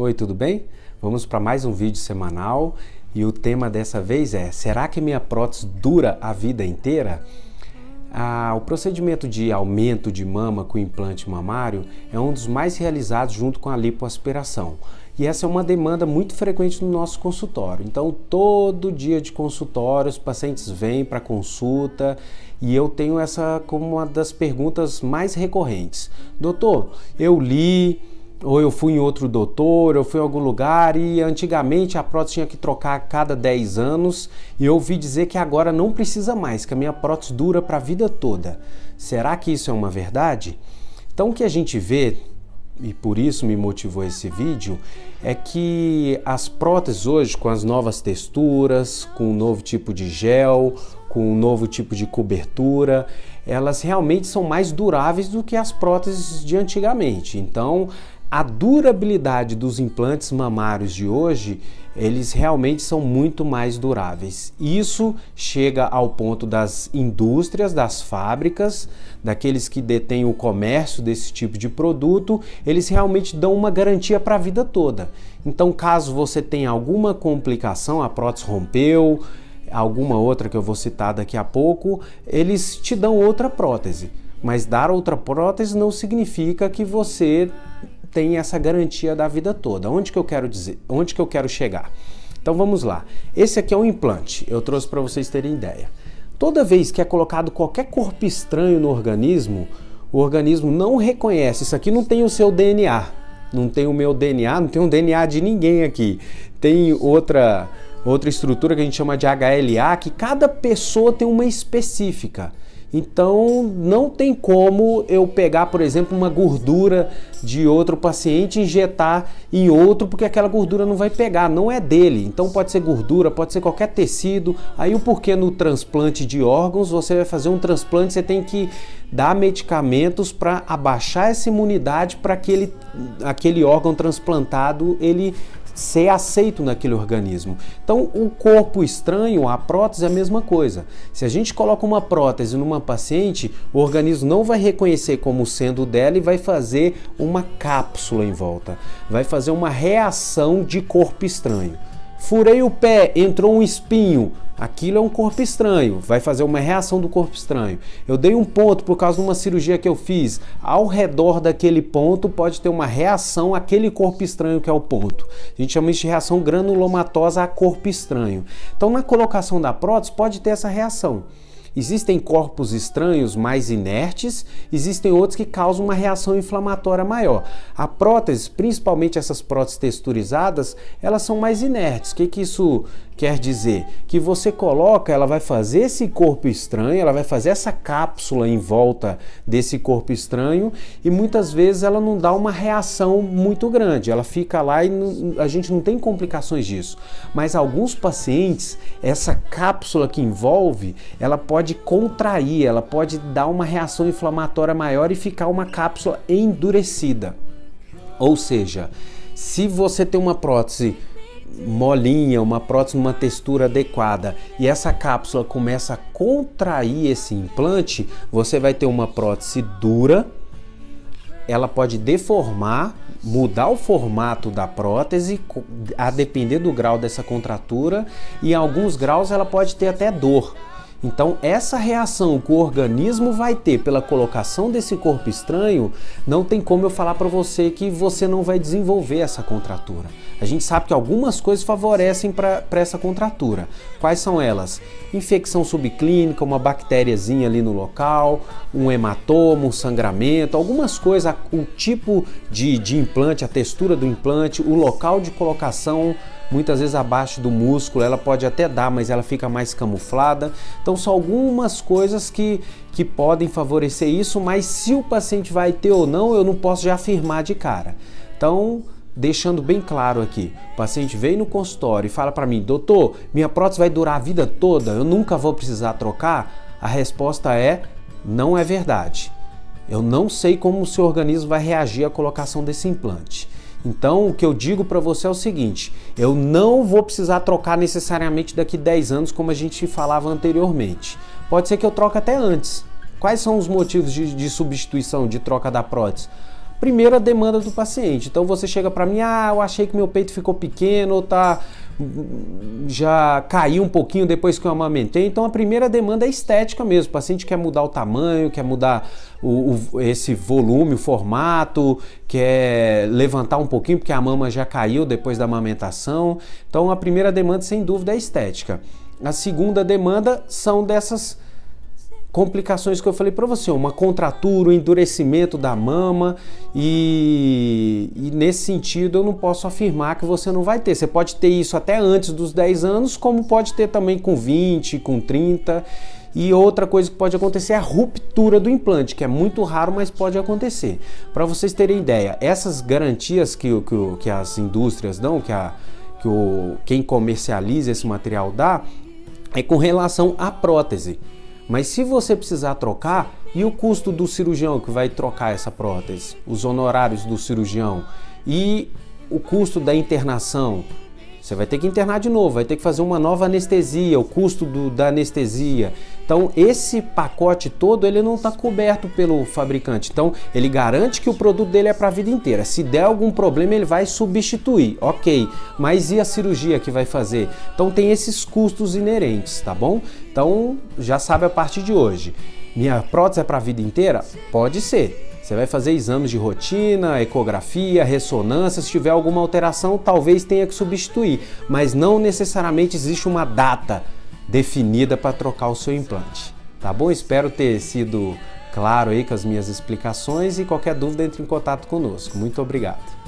Oi, tudo bem? Vamos para mais um vídeo semanal e o tema dessa vez é Será que minha prótese dura a vida inteira? Ah, o procedimento de aumento de mama com implante mamário é um dos mais realizados junto com a lipoaspiração. E essa é uma demanda muito frequente no nosso consultório. Então, todo dia de consultório, os pacientes vêm para consulta e eu tenho essa como uma das perguntas mais recorrentes. Doutor, eu li, ou eu fui em outro doutor, eu fui em algum lugar e antigamente a prótese tinha que trocar a cada 10 anos e eu ouvi dizer que agora não precisa mais, que a minha prótese dura para a vida toda. Será que isso é uma verdade? Então o que a gente vê, e por isso me motivou esse vídeo, é que as próteses hoje com as novas texturas, com um novo tipo de gel, com um novo tipo de cobertura, elas realmente são mais duráveis do que as próteses de antigamente. Então, a durabilidade dos implantes mamários de hoje, eles realmente são muito mais duráveis. Isso chega ao ponto das indústrias, das fábricas, daqueles que detêm o comércio desse tipo de produto, eles realmente dão uma garantia para a vida toda. Então, caso você tenha alguma complicação, a prótese rompeu, alguma outra que eu vou citar daqui a pouco, eles te dão outra prótese. Mas dar outra prótese não significa que você tem essa garantia da vida toda. Onde que eu quero dizer? Onde que eu quero chegar? Então vamos lá. Esse aqui é um implante. Eu trouxe para vocês terem ideia. Toda vez que é colocado qualquer corpo estranho no organismo, o organismo não reconhece. Isso aqui não tem o seu DNA, não tem o meu DNA, não tem o DNA de ninguém aqui. Tem outra outra estrutura que a gente chama de HLA, que cada pessoa tem uma específica. Então não tem como eu pegar, por exemplo, uma gordura de outro paciente injetar em outro, porque aquela gordura não vai pegar, não é dele. Então pode ser gordura, pode ser qualquer tecido. Aí o porquê no transplante de órgãos, você vai fazer um transplante, você tem que dar medicamentos para abaixar essa imunidade para que ele, aquele órgão transplantado ele ser aceito naquele organismo. Então, o corpo estranho, a prótese é a mesma coisa. Se a gente coloca uma prótese numa paciente, o organismo não vai reconhecer como sendo dela e vai fazer uma cápsula em volta. Vai fazer uma reação de corpo estranho. Furei o pé, entrou um espinho. Aquilo é um corpo estranho, vai fazer uma reação do corpo estranho. Eu dei um ponto por causa de uma cirurgia que eu fiz. Ao redor daquele ponto pode ter uma reação àquele corpo estranho que é o ponto. A gente chama isso de reação granulomatosa a corpo estranho. Então, na colocação da prótese pode ter essa reação. Existem corpos estranhos mais inertes, existem outros que causam uma reação inflamatória maior. A prótese, principalmente essas próteses texturizadas, elas são mais inertes. O que, que isso quer dizer? Que você coloca, ela vai fazer esse corpo estranho, ela vai fazer essa cápsula em volta desse corpo estranho e muitas vezes ela não dá uma reação muito grande, ela fica lá e a gente não tem complicações disso. Mas alguns pacientes, essa cápsula que envolve, ela pode pode contrair, ela pode dar uma reação inflamatória maior e ficar uma cápsula endurecida. Ou seja, se você tem uma prótese molinha, uma prótese numa textura adequada e essa cápsula começa a contrair esse implante, você vai ter uma prótese dura, ela pode deformar, mudar o formato da prótese a depender do grau dessa contratura e em alguns graus ela pode ter até dor. Então, essa reação que o organismo vai ter pela colocação desse corpo estranho, não tem como eu falar para você que você não vai desenvolver essa contratura. A gente sabe que algumas coisas favorecem para essa contratura. Quais são elas? Infecção subclínica, uma bactériazinha ali no local, um hematoma, um sangramento, algumas coisas, o tipo de, de implante, a textura do implante, o local de colocação, muitas vezes abaixo do músculo, ela pode até dar, mas ela fica mais camuflada. Então são algumas coisas que, que podem favorecer isso, mas se o paciente vai ter ou não, eu não posso já afirmar de cara. Então, deixando bem claro aqui, o paciente vem no consultório e fala para mim, doutor, minha prótese vai durar a vida toda, eu nunca vou precisar trocar? A resposta é, não é verdade. Eu não sei como o seu organismo vai reagir à colocação desse implante. Então, o que eu digo para você é o seguinte, eu não vou precisar trocar necessariamente daqui 10 anos, como a gente falava anteriormente. Pode ser que eu troque até antes. Quais são os motivos de, de substituição, de troca da prótese? primeira demanda do paciente. Então você chega para mim, ah, eu achei que meu peito ficou pequeno, tá já caiu um pouquinho depois que eu amamentei. Então a primeira demanda é estética mesmo. O paciente quer mudar o tamanho, quer mudar o, o, esse volume, o formato, quer levantar um pouquinho porque a mama já caiu depois da amamentação. Então a primeira demanda, sem dúvida, é estética. A segunda demanda são dessas complicações que eu falei para você, uma contratura, um endurecimento da mama e, e, nesse sentido eu não posso afirmar que você não vai ter. Você pode ter isso até antes dos 10 anos, como pode ter também com 20, com 30. E outra coisa que pode acontecer é a ruptura do implante, que é muito raro, mas pode acontecer. Para vocês terem ideia, essas garantias que, que, que as indústrias dão, que, a, que o, quem comercializa esse material dá, é com relação à prótese. Mas se você precisar trocar, e o custo do cirurgião que vai trocar essa prótese? Os honorários do cirurgião e o custo da internação? Você vai ter que internar de novo, vai ter que fazer uma nova anestesia, o custo do, da anestesia. Então, esse pacote todo ele não está coberto pelo fabricante. Então, ele garante que o produto dele é para a vida inteira. Se der algum problema, ele vai substituir, ok. Mas e a cirurgia que vai fazer? Então, tem esses custos inerentes, tá bom? Então, já sabe a partir de hoje. Minha prótese é para a vida inteira? Pode ser. Você vai fazer exames de rotina, ecografia, ressonância. Se tiver alguma alteração, talvez tenha que substituir, mas não necessariamente existe uma data definida para trocar o seu implante. Tá bom? Espero ter sido claro aí com as minhas explicações e qualquer dúvida entre em contato conosco. Muito obrigado.